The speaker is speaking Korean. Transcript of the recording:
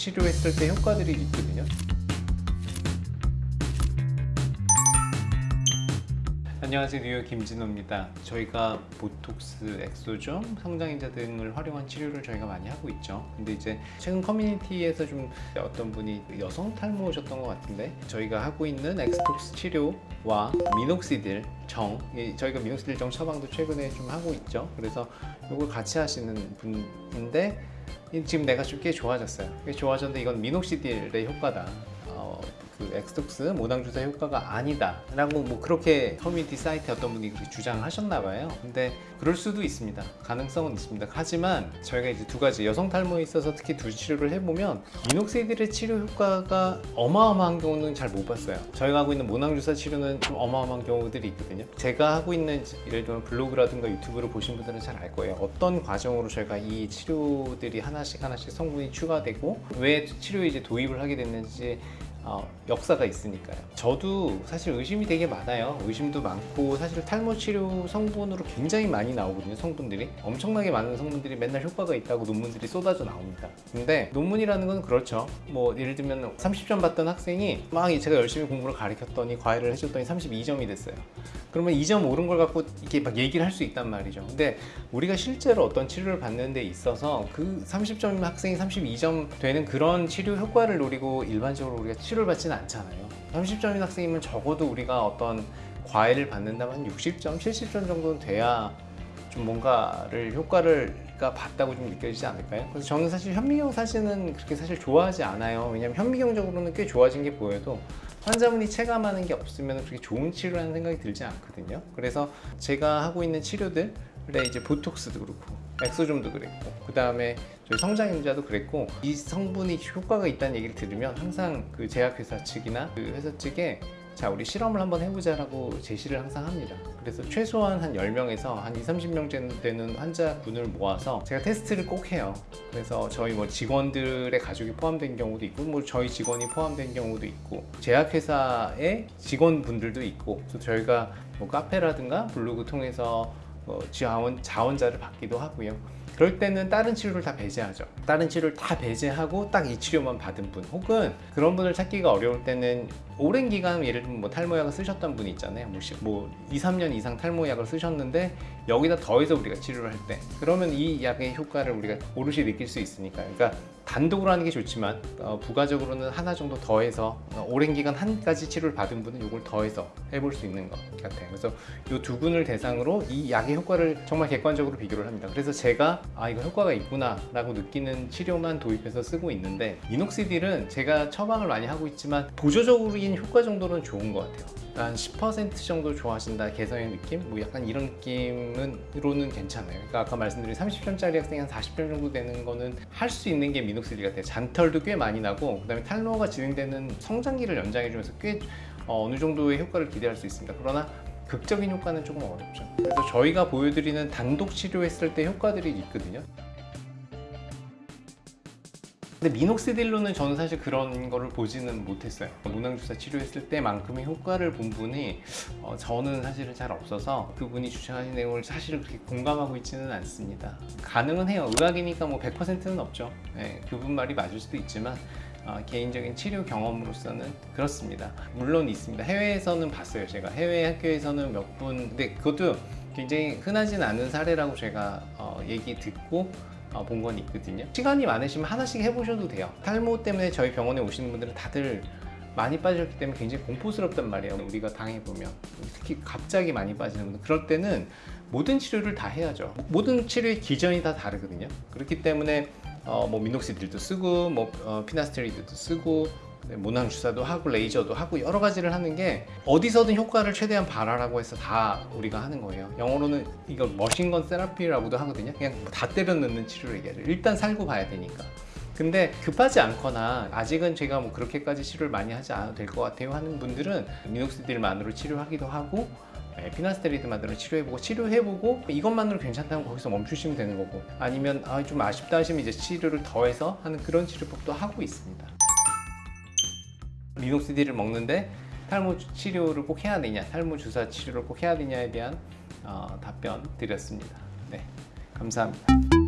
치료했을 때 효과들이 있거든요. 안녕하세요. 뉴욕 김진호입니다. 저희가 보톡스, 엑소점, 성장인자 등을 활용한 치료를 저희가 많이 하고 있죠. 근데 이제 최근 커뮤니티에서 좀 어떤 분이 여성 탈모셨던 것 같은데 저희가 하고 있는 엑스톡스 치료와 미녹시딜 정 저희가 미녹시딜 정 처방도 최근에 좀 하고 있죠. 그래서 이걸 같이 하시는 분인데 지금 내가 좀 꽤 좋아졌어요. 꽤 좋아졌는데 이건 미녹시딜의 효과다 엑스톡스 모낭 주사 효과가 아니다. 라고 뭐 그렇게 커뮤니티 사이트에 어떤 분이 그렇게 주장하셨나 봐요. 근데 그럴 수도 있습니다. 가능성은 있습니다. 하지만 저희가 이제 두 가지 여성 탈모에 있어서 특히 두 치료를 해보면 미녹시딜의 치료 효과가 어마어마한 경우는 잘 못 봤어요. 저희가 하고 있는 모낭 주사 치료는 좀 어마어마한 경우들이 있거든요. 제가 하고 있는 예를 들면 블로그라든가 유튜브를 보신 분들은 잘 알 거예요. 어떤 과정으로 저희가 이 치료들이 하나씩 하나씩 성분이 추가되고 왜 치료에 이제 도입을 하게 됐는지 어, 역사가 있으니까요. 저도 사실 의심이 되게 많아요. 의심도 많고 사실 탈모 치료 성분으로 굉장히 많이 나오거든요 성분들이. 엄청나게 많은 성분들이 맨날 효과가 있다고 논문들이 쏟아져 나옵니다. 근데 논문이라는 건 그렇죠. 뭐 예를 들면 30점 받던 학생이 막 제가 열심히 공부를 가르쳤더니 과외를 해줬더니 32점이 됐어요. 그러면 2점 오른 걸 갖고 이렇게 막 얘기를 할 수 있단 말이죠. 근데 우리가 실제로 어떤 치료를 받는 데 있어서 그 30점 학생이 32점 되는 그런 치료 효과를 노리고 일반적으로 우리가 치료를 받지는 않잖아요. 30점인 학생이면 적어도 우리가 어떤 과외를 받는다면 한 60점, 70점 정도는 돼야 좀 뭔가를 효과를 봤다고 좀 느껴지지 않을까요? 그래서 저는 사실 현미경 사진은 그렇게 사실 좋아하지 않아요. 왜냐면 현미경적으로는 꽤 좋아진 게 보여도 환자분이 체감하는 게 없으면 그렇게 좋은 치료라는 생각이 들지 않거든요. 그래서 제가 하고 있는 치료들 에 이제 보톡스도 그렇고 엑소좀도 그랬고 그 다음에 저희 성장인자도 그랬고 이 성분이 효과가 있다는 얘기를 들으면 항상 그 제약회사 측이나 그 회사 측에 자 우리 실험을 한번 해보자 라고 제시를 항상 합니다. 그래서 최소한 한 10명에서 한 2, 30명 되는 환자분을 모아서 제가 테스트를 꼭 해요. 그래서 저희 뭐 직원들의 가족이 포함된 경우도 있고 뭐 저희 직원이 포함된 경우도 있고 제약회사의 직원분들도 있고 또 저희가 뭐 카페라든가 블로그 통해서 어, 자원, 자원자를 받기도 하고요. 그럴 때는 다른 치료를 다 배제하죠. 다른 치료를 다 배제하고 딱 이 치료만 받은 분 혹은 그런 분을 찾기가 어려울 때는 오랜 기간 예를 들면 뭐 탈모약을 쓰셨던 분이 있잖아요. 뭐, 뭐 2, 3년 이상 탈모약을 쓰셨는데 여기다 더해서 우리가 치료를 할 때 그러면 이 약의 효과를 우리가 오롯이 느낄 수 있으니까. 그러니까 단독으로 하는 게 좋지만 어, 부가적으로는 하나 정도 더해서 어, 오랜 기간 한 가지 치료를 받은 분은 이걸 더해서 해볼 수 있는 것 같아요. 그래서 이 두 분을 대상으로 이 약의 효과를 정말 객관적으로 비교를 합니다. 그래서 제가 아 이거 효과가 있구나 라고 느끼는 치료만 도입해서 쓰고 있는데 이녹시딜은 제가 처방을 많이 하고 있지만 보조적 인 효과 정도는 좋은 것 같아요. 한 10% 정도 좋아하신다 개성의 느낌? 뭐 약간 이런 느낌으로는 괜찮아요. 그러니까 아까 말씀드린 30점짜리 학생이 한 40점 정도 되는 거는 할 수 있는 게 미녹시딜 같아요. 잔털도 꽤 많이 나고 그 다음에 탈모가 진행되는 성장기를 연장해 주면서 꽤 어, 어느 정도의 효과를 기대할 수 있습니다. 그러나 극적인 효과는 조금 어렵죠. 그래서 저희가 보여드리는 단독 치료했을 때 효과들이 있거든요 근데 미녹시딜로는 저는 사실 그런 거를 보지는 못했어요. 문항주사 치료했을 때만큼의 효과를 본 분이 어, 저는 사실은 잘 없어서 그분이 주장하신 내용을 사실 그렇게 공감하고 있지는 않습니다. 가능은 해요. 의학이니까 뭐 100%는 없죠. 네, 그분 말이 맞을 수도 있지만 어, 개인적인 치료 경험으로서는 그렇습니다. 물론 있습니다. 해외에서는 봤어요 제가. 해외 학교에서는 몇 분 근데 그것도 굉장히 흔하진 않은 사례라고 제가 어, 얘기 듣고 어, 본 건 있거든요. 시간이 많으시면 하나씩 해보셔도 돼요. 탈모 때문에 저희 병원에 오시는 분들은 다들 많이 빠졌기 때문에 굉장히 공포스럽단 말이에요. 우리가 당해보면. 특히 갑자기 많이 빠지는 분들. 그럴 때는 모든 치료를 다 해야죠. 모든 치료의 기전이 다 다르거든요. 그렇기 때문에 어, 뭐 미녹시딜도 쓰고 뭐 어, 피나스테리드도 쓰고 네, 모낭 주사도 하고 레이저도 하고 여러 가지를 하는 게 어디서든 효과를 최대한 발하라고 해서 다 우리가 하는 거예요. 영어로는 이걸 머신건 세라피라고도 하거든요. 그냥 다 때려 넣는 치료를 얘기하죠. 일단 살고 봐야 되니까. 근데 급하지 않거나 아직은 제가 뭐 그렇게까지 치료를 많이 하지 않아도 될 것 같아요 하는 분들은 미녹시딜만으로 치료하기도 하고 네, 피나스테리드만으로 치료해보고 치료해보고 이것만으로 괜찮다면 거기서 멈추시면 되는 거고 아니면 아, 좀 아쉽다 하시면 이제 치료를 더해서 하는 그런 치료법도 하고 있습니다 미녹시딜을 먹는데 탈모 치료를 꼭 해야 되냐 탈모 주사 치료를 꼭 해야 되냐에 대한 어, 답변 드렸습니다. 네 감사합니다